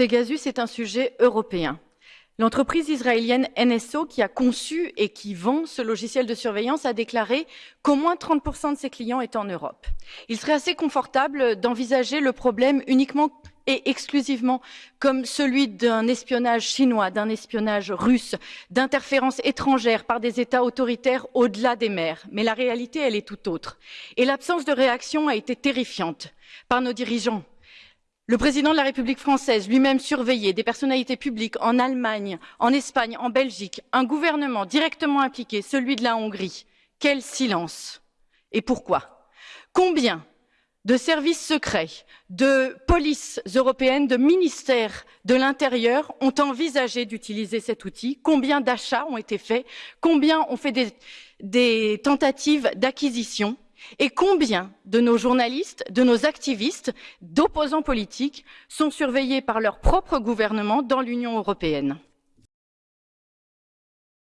Pegasus est un sujet européen. L'entreprise israélienne NSO, qui a conçu et qui vend ce logiciel de surveillance, a déclaré qu'au moins 30% de ses clients étaient en Europe. Il serait assez confortable d'envisager le problème uniquement et exclusivement comme celui d'un espionnage chinois, d'un espionnage russe, d'interférences étrangères par des États autoritaires au-delà des mers. Mais la réalité, elle est tout autre. Et l'absence de réaction a été terrifiante par nos dirigeants, le président de la République française, lui-même surveillé, des personnalités publiques en Allemagne, en Espagne, en Belgique, un gouvernement directement impliqué, celui de la Hongrie. Quel silence. Et pourquoi? Combien de services secrets, de polices européennes, de ministères de l'Intérieur ont envisagé d'utiliser cet outil? Combien d'achats ont été faits? Combien ont fait des tentatives d'acquisition? Et combien de nos journalistes, de nos activistes, d'opposants politiques sont surveillés par leur propre gouvernement dans l'Union européenne?